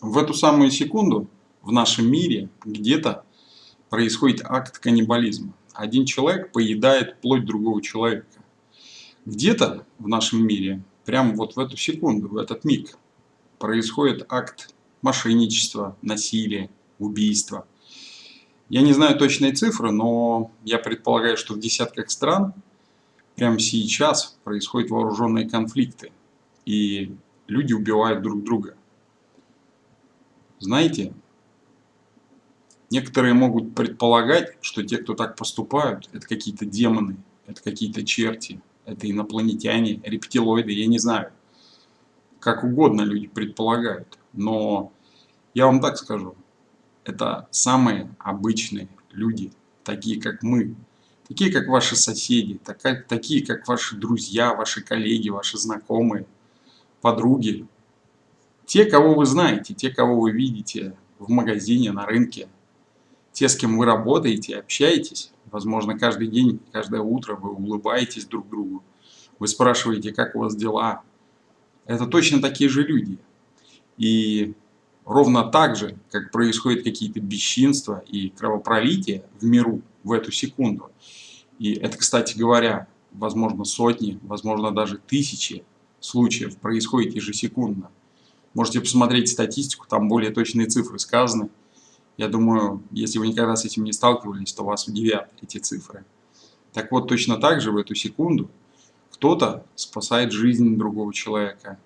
В эту самую секунду в нашем мире где-то происходит акт каннибализма. Один человек поедает плоть другого человека. Где-то в нашем мире, прямо вот в эту секунду, в этот миг, происходит акт мошенничества, насилия, убийства. Я не знаю точные цифры, но я предполагаю, что в десятках стран прямо сейчас происходят вооруженные конфликты. И люди убивают друг друга. Знаете, некоторые могут предполагать, что те, кто так поступают, это какие-то демоны, это какие-то черти, это инопланетяне, рептилоиды, я не знаю. Как угодно люди предполагают. Но я вам так скажу, это самые обычные люди, такие как мы, такие как ваши соседи, такие как ваши друзья, ваши коллеги, ваши знакомые, подруги, те, кого вы знаете, те, кого вы видите в магазине, на рынке, те, с кем вы работаете, общаетесь, возможно, каждый день, каждое утро вы улыбаетесь друг другу, вы спрашиваете, как у вас дела. Это точно такие же люди. И ровно так же, как происходят какие-то бесчинства и кровопролитие в миру в эту секунду, и это, кстати говоря, возможно сотни, возможно даже тысячи случаев происходит ежесекундно. Можете посмотреть статистику, там более точные цифры сказаны. Я думаю, если вы никогда с этим не сталкивались, то вас удивят эти цифры. Так вот, точно так же в эту секунду кто-то спасает жизнь другого человека,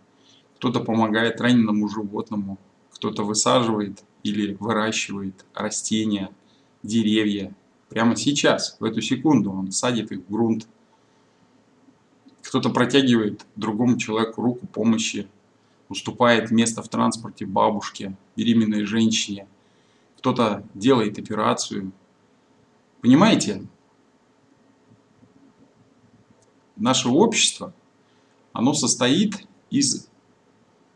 кто-то помогает раненому животному, кто-то высаживает или выращивает растения, деревья. Прямо сейчас, в эту секунду он садит их в грунт. Кто-то протягивает другому человеку руку помощи, уступает место в транспорте бабушке, беременной женщине, кто-то делает операцию. Понимаете, наше общество, оно состоит из,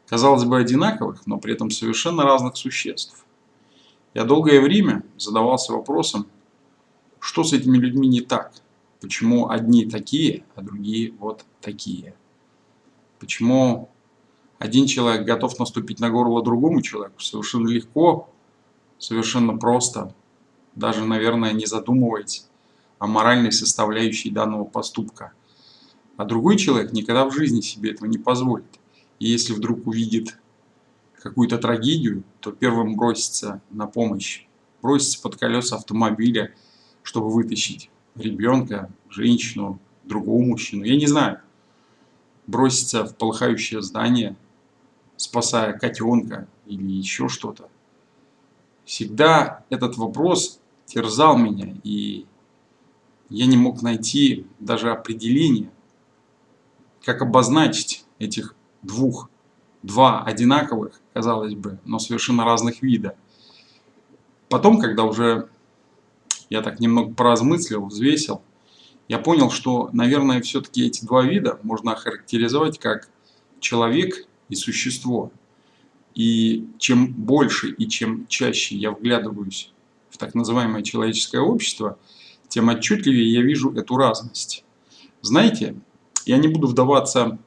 казалось бы, одинаковых, но при этом совершенно разных существ. Я долгое время задавался вопросом, что с этими людьми не так? Почему одни такие, а другие вот такие? Почему один человек готов наступить на горло другому человеку совершенно легко, совершенно просто, даже, наверное, не задумываясь о моральной составляющей данного поступка. А другой человек никогда в жизни себе этого не позволит. И если вдруг увидит какую-то трагедию, то первым бросится на помощь, бросится под колеса автомобиля, чтобы вытащить ребенка, женщину, другого мужчину. Я не знаю. Бросится в полыхающее здание, спасая котенка или еще что-то. Всегда этот вопрос терзал меня, и я не мог найти даже определение, как обозначить этих двух, два одинаковых, казалось бы, но совершенно разных вида. Потом, когда уже я так немного поразмыслил, взвесил, я понял, что, наверное, все-таки эти два вида можно охарактеризовать как человек и существо. И чем больше и чем чаще я вглядываюсь в так называемое человеческое общество, тем отчетливее я вижу эту разность. Знаете, я не буду вдаваться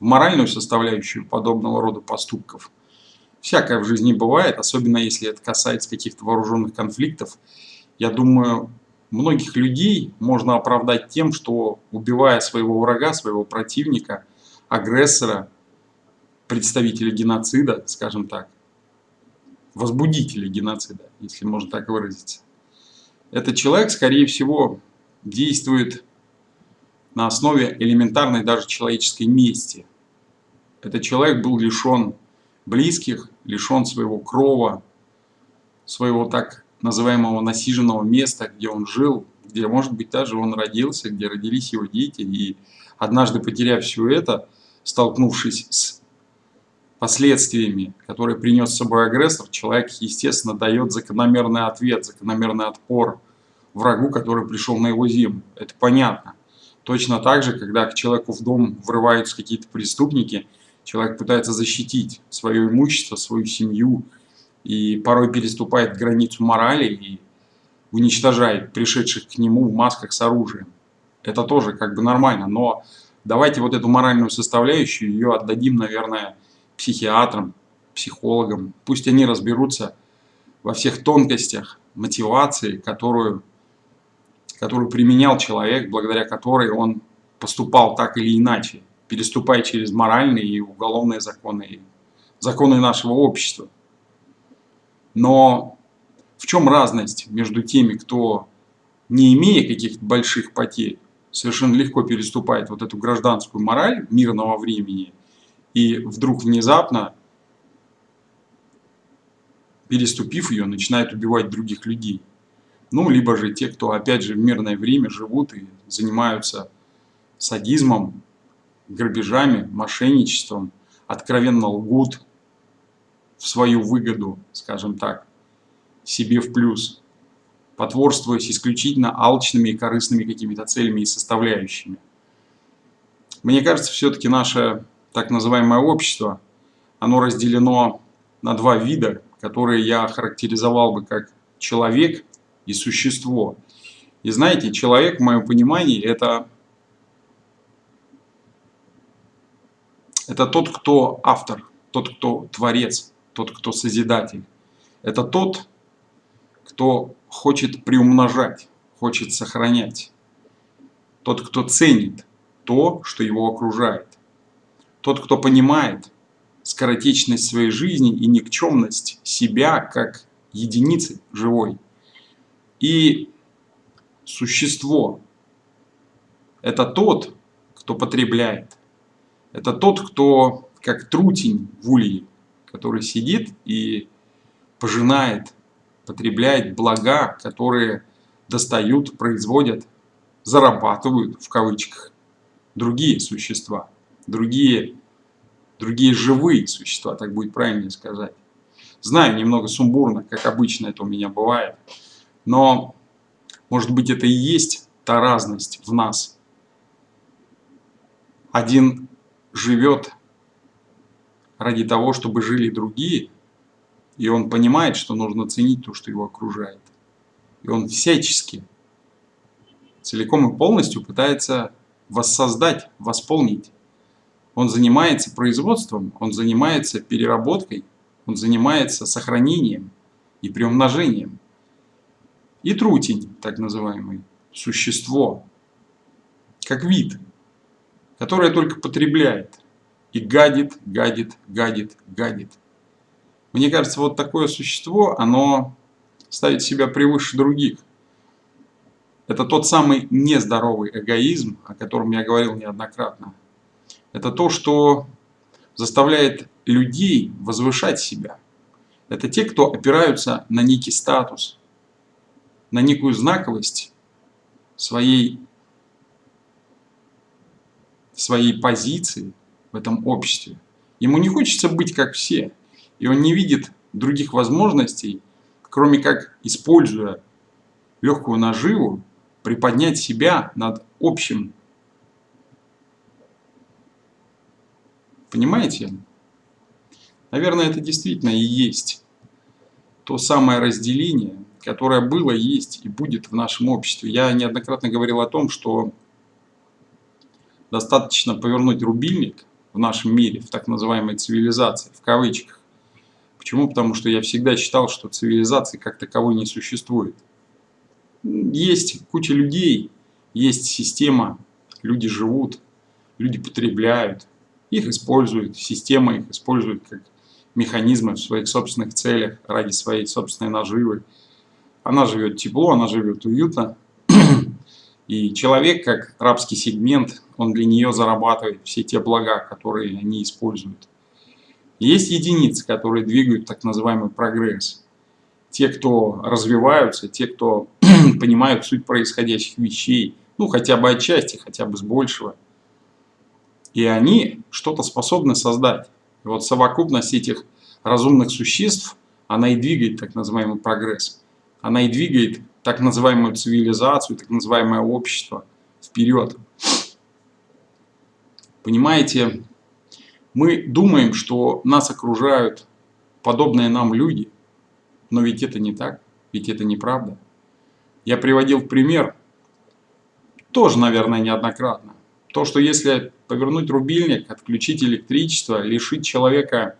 в моральную составляющую подобного рода поступков. Всякое в жизни бывает, особенно если это касается каких-то вооруженных конфликтов. Я думаю, многих людей можно оправдать тем, что убивая своего врага, своего противника – агрессора, представителя геноцида, скажем так, возбудителя геноцида, если можно так выразиться. Этот человек, скорее всего, действует на основе элементарной даже человеческой мести. Этот человек был лишен близких, лишен своего крова, своего так называемого насиженного места, где он жил, где, может быть, даже он родился, где родились его дети. И однажды, потеряв все это, столкнувшись с последствиями, которые принес с собой агрессор, человек, естественно, дает закономерный ответ, закономерный отпор врагу, который пришел на его землю. Это понятно. Точно так же, когда к человеку в дом врываются какие-то преступники, человек пытается защитить свое имущество, свою семью, и порой переступает границу морали и уничтожает пришедших к нему в масках с оружием. Это тоже как бы нормально, но давайте вот эту моральную составляющую, ее отдадим, наверное, психиатрам, психологам, пусть они разберутся во всех тонкостях мотивации, которую, которую применял человек, благодаря которой он поступал так или иначе, переступая через моральные и уголовные законы, и законы нашего общества. Но в чем разность между теми, кто, не имея каких-то больших потерь, совершенно легко переступает вот эту гражданскую мораль мирного времени, и вдруг внезапно, переступив ее, начинает убивать других людей. Ну, либо же те, кто, опять же, в мирное время живут и занимаются садизмом, грабежами, мошенничеством, откровенно лгут в свою выгоду, скажем так, себе в плюс, потворствуясь исключительно алчными и корыстными какими-то целями и составляющими. Мне кажется, все-таки наше так называемое общество, оно разделено на два вида, которые я характеризовал бы как человек и существо. И знаете, человек, в моем понимании, это Это тот, кто автор, тот, кто творец, тот, кто созидатель. Это тот, кто хочет приумножать, хочет сохранять. Тот, кто ценит то, что его окружает. Тот, кто понимает скоротечность своей жизни и никчемность себя как единицы живой. И существо – это тот, кто потребляет – это тот, кто как трутень в улье, который сидит и пожинает, потребляет блага, которые достают, производят, зарабатывают в кавычках другие существа, другие, другие живые существа, так будет правильнее сказать. Знаю, немного сумбурно, как обычно это у меня бывает, но может быть это и есть та разность в нас. Один живет ради того, чтобы жили другие, и он понимает, что нужно ценить то, что его окружает. И он всячески, целиком и полностью пытается воссоздать, восполнить. Он занимается производством, он занимается переработкой, он занимается сохранением и приумножением. И трутень, так называемый, существо, как вид – которое только потребляет и гадит, гадит, гадит, гадит. Мне кажется, вот такое существо, оно ставит себя превыше других. Это тот самый нездоровый эгоизм, о котором я говорил неоднократно. Это то, что заставляет людей возвышать себя. Это те, кто опираются на некий статус, на некую знаковость своей своей позиции в этом обществе. Ему не хочется быть как все, и он не видит других возможностей, кроме как, используя легкую наживу, приподнять себя над общим. Понимаете? Наверное, это действительно и есть то самое разделение, которое было, есть и будет в нашем обществе. Я неоднократно говорил о том, что достаточно повернуть рубильник в нашем мире, в так называемой цивилизации, в кавычках. Почему? Потому что я всегда считал, что цивилизации как таковой не существует. Есть куча людей, есть система, люди живут, люди потребляют, их используют, система их использует как механизмы в своих собственных целях, ради своей собственной наживы. Она живет тепло, она живет уютно, и человек, как рабский сегмент, он для нее зарабатывает все те блага, которые они используют. Есть единицы, которые двигают так называемый прогресс. Те, кто развиваются, те, кто понимают суть происходящих вещей, ну хотя бы отчасти, хотя бы с большего. И они что-то способны создать. И вот совокупность этих разумных существ, она и двигает так называемый прогресс. Она и двигает так называемую цивилизацию, так называемое общество вперед. Понимаете, мы думаем, что нас окружают подобные нам люди, но ведь это не так, ведь это неправда. Я приводил в пример, тоже, наверное, неоднократно, то, что если повернуть рубильник, отключить электричество, лишить человека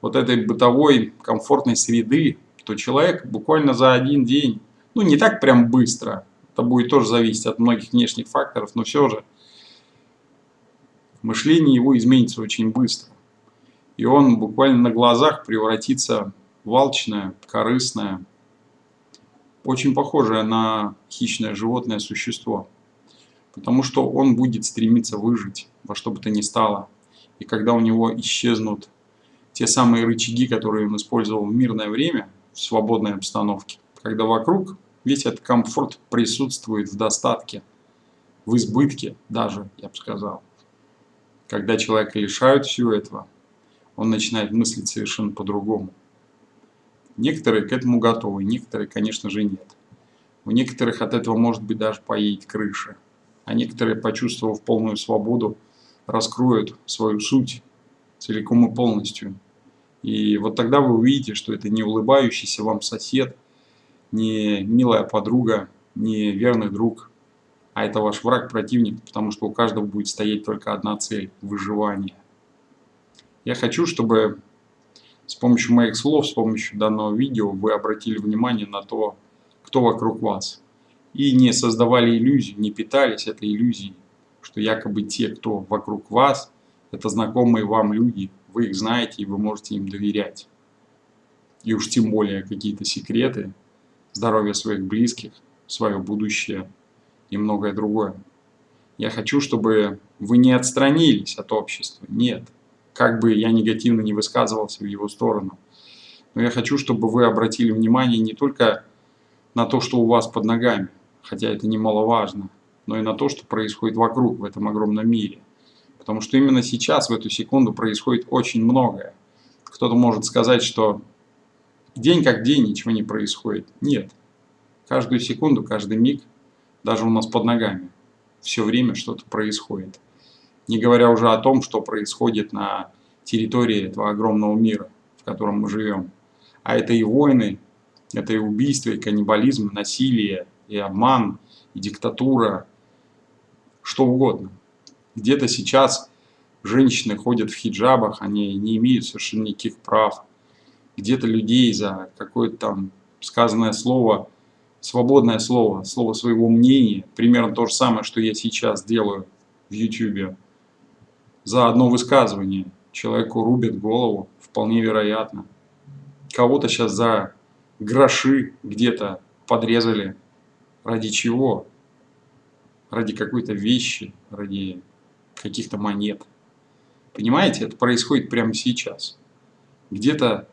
вот этой бытовой комфортной среды, то человек буквально за один день, ну не так прям быстро, это будет тоже зависеть от многих внешних факторов, но все же мышление его изменится очень быстро. И он буквально на глазах превратится в алчное, корыстное, очень похожее на хищное животное существо. Потому что он будет стремиться выжить во что бы то ни стало. И когда у него исчезнут те самые рычаги, которые он использовал в мирное время, в свободной обстановке, когда вокруг весь этот комфорт присутствует в достатке, в избытке даже, я бы сказал. Когда человека лишают всего этого, он начинает мыслить совершенно по-другому. Некоторые к этому готовы, некоторые, конечно же, нет. У некоторых от этого может быть даже поедет крыша. А некоторые, почувствовав полную свободу, раскроют свою суть целиком и полностью. И вот тогда вы увидите, что это не улыбающийся вам сосед, не милая подруга, не верный друг, а это ваш враг-противник, потому что у каждого будет стоять только одна цель – выживание. Я хочу, чтобы с помощью моих слов, с помощью данного видео вы обратили внимание на то, кто вокруг вас. И не создавали иллюзию, не питались этой иллюзией, что якобы те, кто вокруг вас, это знакомые вам люди, вы их знаете и вы можете им доверять. И уж тем более какие-то секреты, здоровье своих близких, свое будущее и многое другое. Я хочу, чтобы вы не отстранились от общества, нет как бы я негативно не высказывался в его сторону. Но я хочу, чтобы вы обратили внимание не только на то, что у вас под ногами, хотя это немаловажно, но и на то, что происходит вокруг в этом огромном мире. Потому что именно сейчас, в эту секунду, происходит очень многое. Кто-то может сказать, что день как день ничего не происходит. Нет. Каждую секунду, каждый миг, даже у нас под ногами, все время что-то происходит не говоря уже о том, что происходит на территории этого огромного мира, в котором мы живем. А это и войны, это и убийства, и каннибализм, и насилие, и обман, и диктатура, что угодно. Где-то сейчас женщины ходят в хиджабах, они не имеют совершенно никаких прав. Где-то людей за какое-то там сказанное слово, свободное слово, слово своего мнения, примерно то же самое, что я сейчас делаю в YouTube, за одно высказывание человеку рубят голову, вполне вероятно. Кого-то сейчас за гроши где-то подрезали. Ради чего? Ради какой-то вещи, ради каких-то монет. Понимаете, это происходит прямо сейчас. Где-то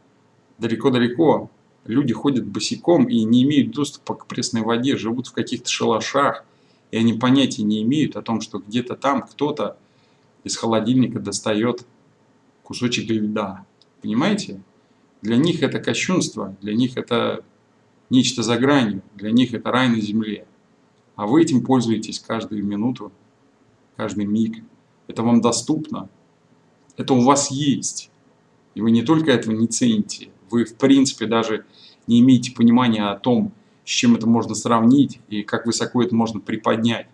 далеко-далеко люди ходят босиком и не имеют доступа к пресной воде, живут в каких-то шалашах, и они понятия не имеют о том, что где-то там кто-то из холодильника достает кусочек льда. Понимаете? Для них это кощунство, для них это нечто за гранью, для них это рай на земле. А вы этим пользуетесь каждую минуту, каждый миг. Это вам доступно, это у вас есть. И вы не только этого не цените, вы в принципе даже не имеете понимания о том, с чем это можно сравнить и как высоко это можно приподнять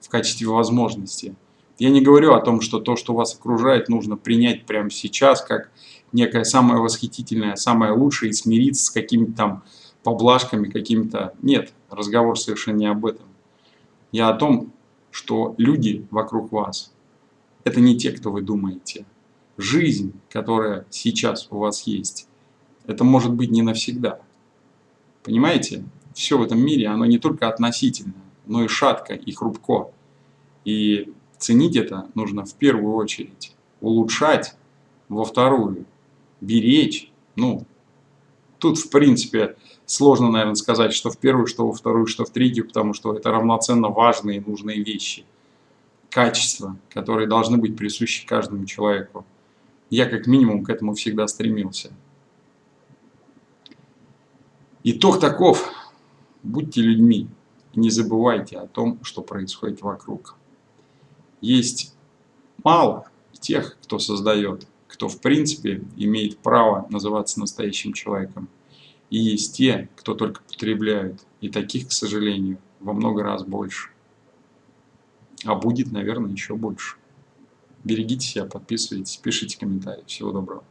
в качестве возможности. Я не говорю о том, что то, что вас окружает, нужно принять прямо сейчас, как некое самое восхитительное, самое лучшее, и смириться с какими-то там поблажками, какими-то... Нет, разговор совершенно не об этом. Я о том, что люди вокруг вас, это не те, кто вы думаете. Жизнь, которая сейчас у вас есть, это может быть не навсегда. Понимаете? Все в этом мире, оно не только относительно, но и шатко, и хрупко. И Ценить это нужно в первую очередь, улучшать во вторую, беречь. Ну, тут в принципе сложно, наверное, сказать, что в первую, что во вторую, что в третью, потому что это равноценно важные и нужные вещи. Качества, которые должны быть присущи каждому человеку. Я как минимум к этому всегда стремился. Итог таков. Будьте людьми не забывайте о том, что происходит вокруг есть мало тех, кто создает, кто в принципе имеет право называться настоящим человеком. И есть те, кто только потребляют. И таких, к сожалению, во много раз больше. А будет, наверное, еще больше. Берегите себя, подписывайтесь, пишите комментарии. Всего доброго.